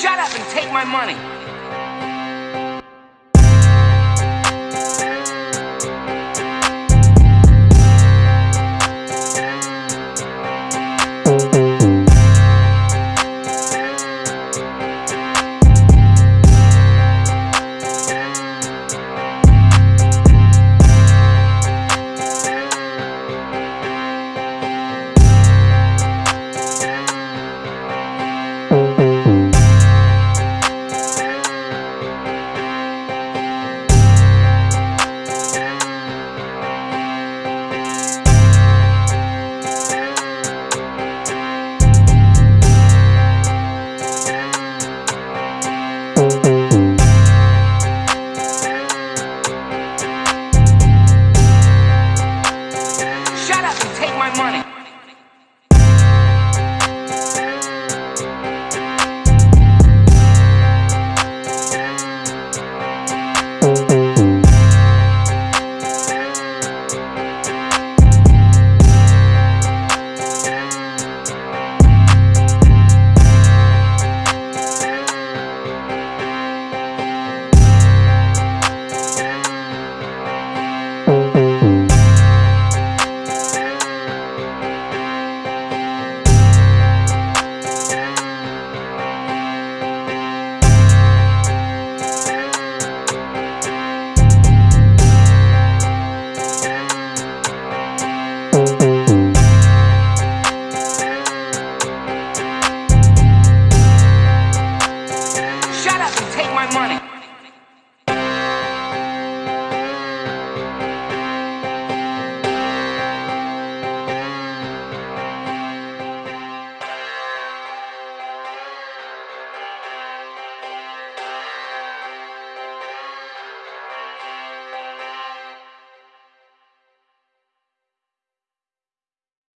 Shut up and take my money. Up and take my money.